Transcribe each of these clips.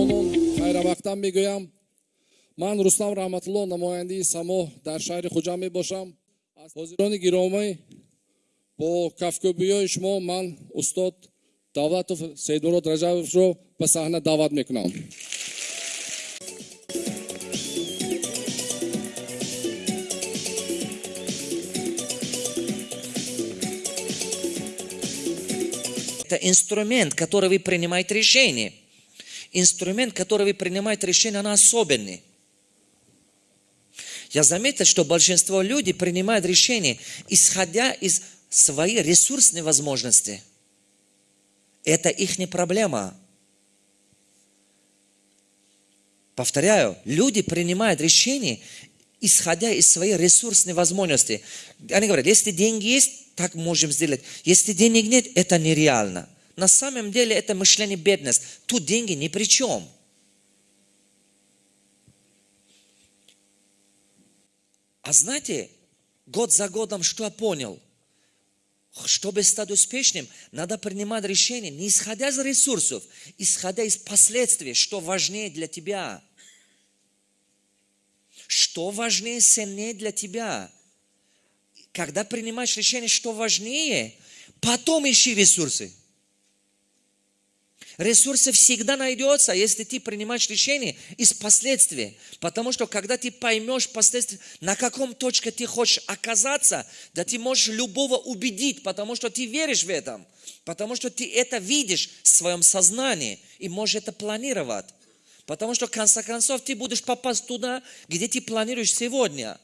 ҷавонон хайравақтан мегӯям. Ман рустам раҳматулло намояндаи само дар шаҳри хуҷанд мебошам. Ҳозирони гиромӣ бо кафкӯбиҳои шумо ман устод давлатов сейдмурод раҷабовро ба саҳна даъват мекунам. Это инструмент, который вы принимаете решение. Инструмент, который вы принимаете решение, он особенный. Я заметил, что большинство людей принимают решения, исходя из своей ресурсной возможности. Это их не проблема. Повторяю, люди принимают решения, исходя из своей ресурсной возможности. Они говорят, если деньги есть, так можем сделать. Если денег нет, это нереально. На самом деле это мышление бедность. Тут деньги ни при чем. А знаете, год за годом что я понял? Чтобы стать успешным, надо принимать решения не исходя из ресурсов, исходя из последствий, что важнее для тебя. Что важнее, сильнее для тебя. Когда принимаешь решение, что важнее, потом ищи ресурсы. Ресурсы всегда найдется, если ты принимаешь решение из последствий. Потому что когда ты поймешь последствия, на каком точке ты хочешь оказаться, да ты можешь любого убедить, потому что ты веришь в этом. Потому что ты это видишь в своем сознании и можешь это планировать. Потому что в конце концов ты будешь попасть туда, где ты планируешь сегодня.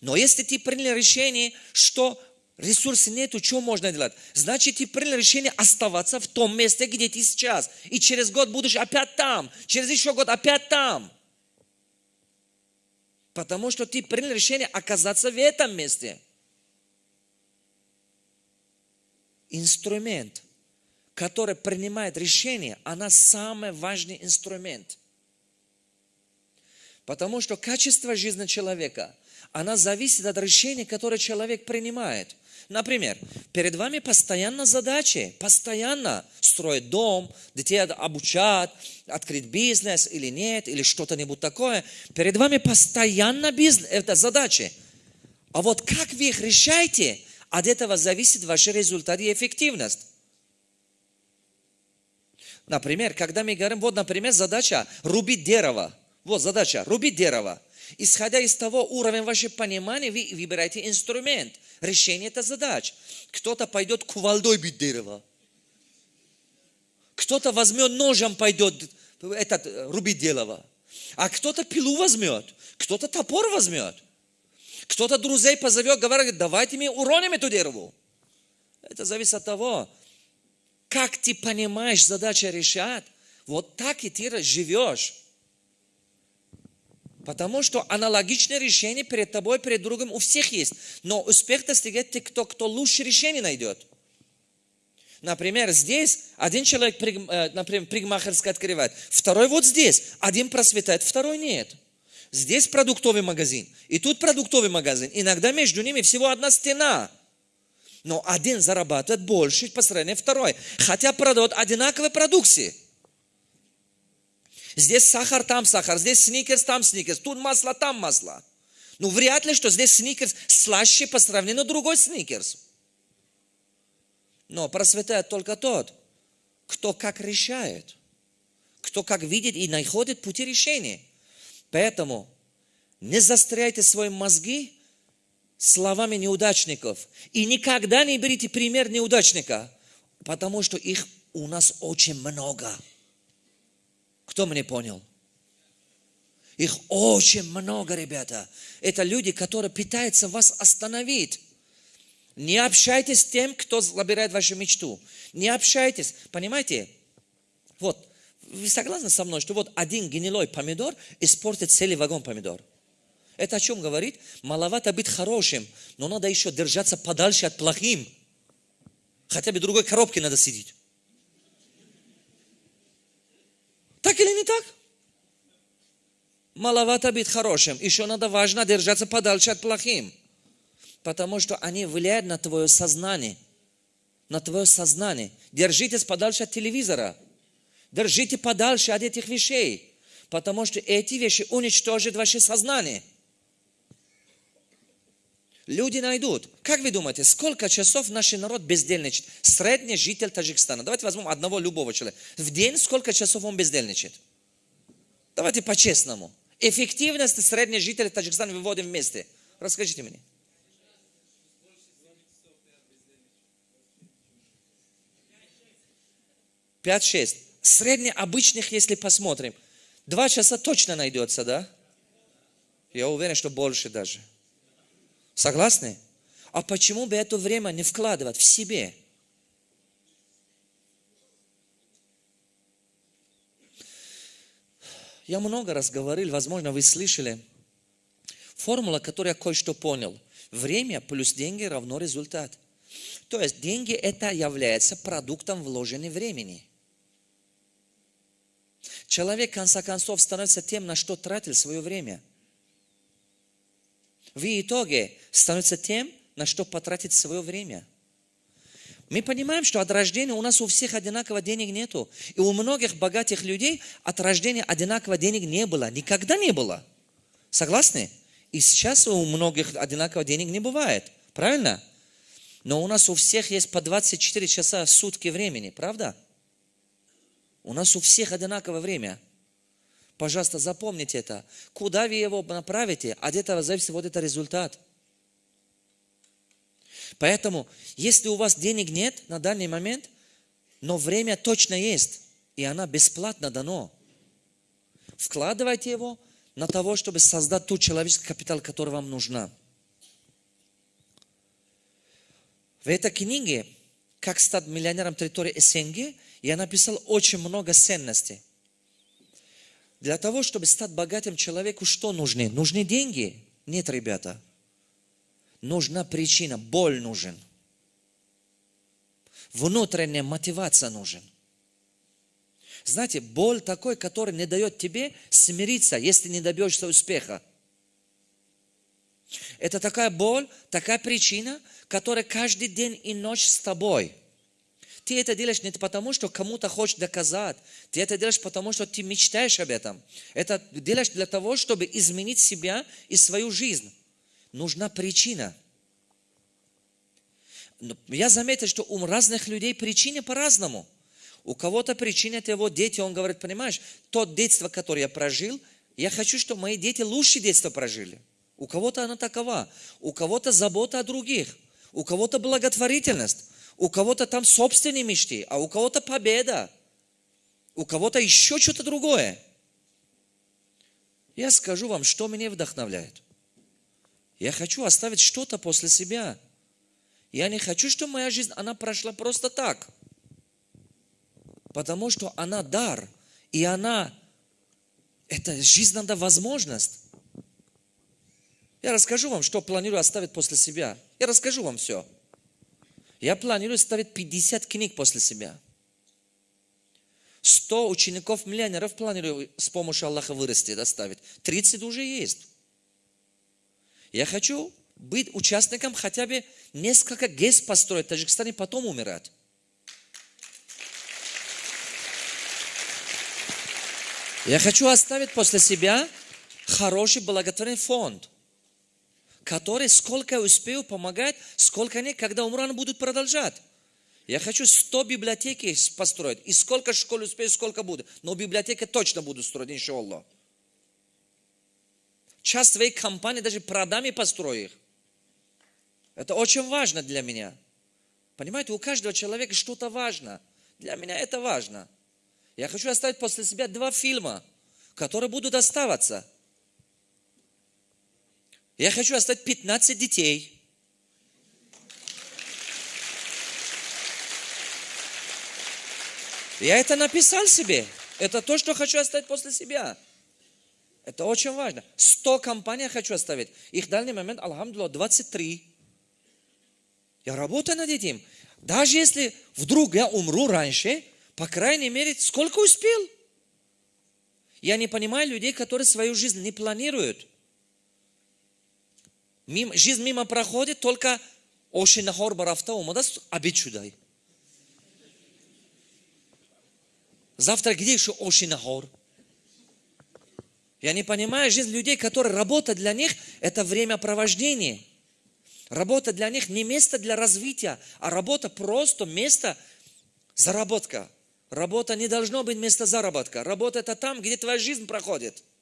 Но если ты принял решение, что ресурсов нету, что можно делать? Значит, ты принял решение оставаться в том месте, где ты сейчас. И через год будешь опять там. Через еще год опять там. Потому что ты принял решение оказаться в этом месте. Инструмент, который принимает решение, она самый важный инструмент. Потому что качество жизни человека, она зависит от решения, которое человек принимает – Например, перед вами постоянно задачи, постоянно строить дом, детей обучать, открыть бизнес или нет, или что-то-нибудь такое. Перед вами постоянно бизнес, это задачи. А вот как вы их решаете, от этого зависит ваш результат и эффективность. Например, когда мы говорим, вот, например, задача рубить дерево. Вот задача, рубить дерево. Исходя из того уровня вашего понимания, вы выбираете инструмент решения этой задач. Кто-то пойдет кувалдой бить дерево. Кто-то возьмет ножом, пойдет этот, рубить дерево. А кто-то пилу возьмет, кто-то топор возьмет. Кто-то друзей позовет, говорит, давайте мы уроним эту дереву. Это зависит от того, как ты понимаешь задачу решать, вот так и ты живешь. Потому что аналогичное решение перед тобой, перед другом у всех есть. Но успех достигает те, кто, кто лучше решение найдет. Например, здесь один человек, э, например, пригмахерская открывает, второй вот здесь, один просветает, второй нет. Здесь продуктовый магазин, и тут продуктовый магазин. Иногда между ними всего одна стена. Но один зарабатывает больше по сравнению второй, хотя продает одинаковые продукции. Здесь сахар, там сахар, здесь сникерс, там сникерс, тут масло, там масло. Ну, вряд ли, что здесь сникерс слаще по сравнению с другой сникерс. Но просветает только тот, кто как решает, кто как видит и находит пути решения. Поэтому не застряйте свои мозги словами неудачников. И никогда не берите пример неудачника, потому что их у нас очень много. Кто мне понял? Их очень много, ребята. Это люди, которые пытаются вас остановить. Не общайтесь с тем, кто забирает вашу мечту. Не общайтесь. Понимаете? Вот, вы согласны со мной, что вот один гнилой помидор испортит целый вагон помидор? Это о чем говорит? Маловато быть хорошим, но надо еще держаться подальше от плохим. Хотя бы другой коробке надо сидеть. Так или не так? Маловато быть хорошим. Еще надо важно держаться подальше от плохим. Потому что они влияют на твое сознание. на твое сознание. Держитесь подальше от телевизора. Держите подальше от этих вещей. Потому что эти вещи уничтожат ваше сознание. Люди найдут. Как вы думаете, сколько часов наш народ бездельничает? Средний житель Таджикистана. Давайте возьмем одного любого человека. В день сколько часов он бездельничает? Давайте по-честному. Эффективность средний житель Таджикистана выводим вместе. Расскажите мне. Пять-шесть. Средне обычных, если посмотрим, два часа точно найдется, да? Я уверен, что больше даже. Согласны? А почему бы это время не вкладывать в себе? Я много раз говорил, возможно, вы слышали. Формула, которую я кое-что понял. Время плюс деньги равно результат. То есть деньги это является продуктом вложенного времени. Человек, в конце концов, становится тем, на что тратил свое время. В итоге становится тем, на что потратить свое время. Мы понимаем, что от рождения у нас у всех одинаково денег нету. И у многих богатых людей от рождения одинаково денег не было. Никогда не было. Согласны? И сейчас у многих одинаково денег не бывает. Правильно? Но у нас у всех есть по 24 часа сутки времени. Правда? У нас у всех одинаковое время. Пожалуйста, запомните это. Куда вы его направите, от этого зависит вот этот результат. Поэтому, если у вас денег нет на данный момент, но время точно есть, и она бесплатно дано, вкладывайте его на того, чтобы создать тот человеческий капитал, который вам нужна. В этой книге «Как стать миллионером территории СНГ» я написал очень много ценностей. Для того, чтобы стать богатым человеку, что нужны? Нужны деньги? Нет, ребята. Нужна причина, боль нужен. Внутренняя мотивация нужен. Знаете, боль такой, который не дает тебе смириться, если не добьешься успеха. Это такая боль, такая причина, которая каждый день и ночь с тобой – ты это делаешь не потому, что кому-то хочешь доказать. Ты это делаешь потому, что ты мечтаешь об этом. Это делаешь для того, чтобы изменить себя и свою жизнь. Нужна причина. Я заметил, что у разных людей причина по-разному. У кого-то причина это его дети. Он говорит, понимаешь, то детство, которое я прожил, я хочу, чтобы мои дети лучше детство прожили. У кого-то она такова. У кого-то забота о других. У кого-то благотворительность. У кого-то там собственные мечты, а у кого-то победа. У кого-то еще что-то другое. Я скажу вам, что меня вдохновляет. Я хочу оставить что-то после себя. Я не хочу, чтобы моя жизнь, она прошла просто так. Потому что она дар. И она, это жизнь надо возможность. Я расскажу вам, что планирую оставить после себя. Я расскажу вам все. Я планирую ставить 50 книг после себя. 100 учеников-миллионеров планирую с помощью Аллаха вырасти, доставить. 30 уже есть. Я хочу быть участником хотя бы несколько ГЭС построить в Таджикистане, потом умирать. Я хочу оставить после себя хороший благотворительный фонд – который сколько я успею помогать, сколько нет, когда умру, они будут продолжать. Я хочу 100 библиотеки построить. И сколько школ успею, сколько буду. Но библиотеки точно буду строить, иншаллах. Часть своей компании даже продам и построю их. Это очень важно для меня. Понимаете, у каждого человека что-то важно. Для меня это важно. Я хочу оставить после себя два фильма, которые будут оставаться – я хочу оставить 15 детей. Я это написал себе. Это то, что хочу оставить после себя. Это очень важно. 100 компаний хочу оставить. Их в момент, алхамдулилlah, 23. Я работаю над этим. Даже если вдруг я умру раньше, по крайней мере, сколько успел? Я не понимаю людей, которые свою жизнь не планируют мимо, жизнь мимо проходит, только оши нахор барафта умадаст, обид чудай. Завтра где еще оши нахор? Я не понимаю жизнь людей, которые работа для них – это времяпровождение. Работа для них не место для развития, а работа просто место заработка. Работа не должно быть место заработка. Работа – это там, где твоя жизнь проходит –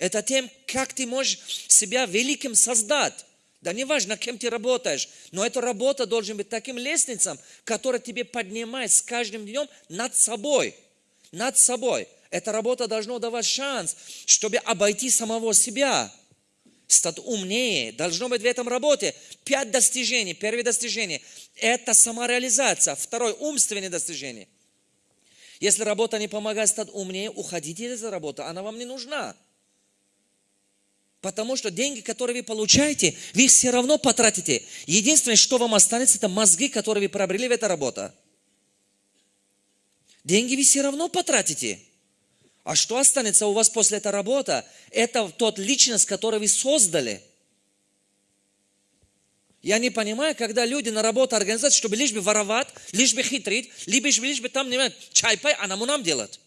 это тем, как ты можешь себя великим создать. Да не важно, кем ты работаешь, но эта работа должен быть таким лестницем, который тебе поднимает с каждым днем над собой. Над собой. Эта работа должна давать шанс, чтобы обойти самого себя. Стать умнее. Должно быть в этом работе пять достижений. Первое достижение – это самореализация. Второе – умственное достижение. Если работа не помогает стать умнее, уходите из работы, она вам не нужна. Потому что деньги, которые вы получаете, вы их все равно потратите. Единственное, что вам останется, это мозги, которые вы приобрели в этой работе. Деньги вы все равно потратите. А что останется у вас после этой работы? Это тот личность, которую вы создали. Я не понимаю, когда люди на работу организуют, чтобы лишь бы воровать, лишь бы хитрить, лишь бы, лишь бы там, не знаю, чай пай, а нам делать.